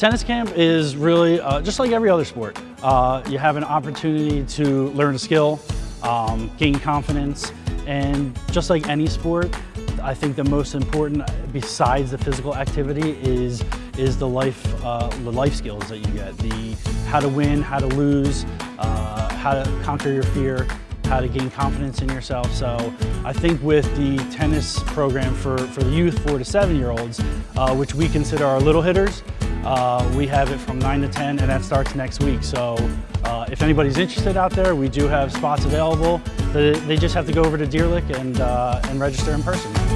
Tennis camp is really uh, just like every other sport. Uh, you have an opportunity to learn a skill, um, gain confidence, and just like any sport, I think the most important, besides the physical activity, is is the life uh, the life skills that you get. The how to win, how to lose, uh, how to conquer your fear, how to gain confidence in yourself. So I think with the tennis program for, for the youth, four to seven year olds, uh, which we consider our little hitters, uh, we have it from 9 to 10 and that starts next week. So uh, if anybody's interested out there, we do have spots available. They, they just have to go over to Deer Lick and, uh, and register in person.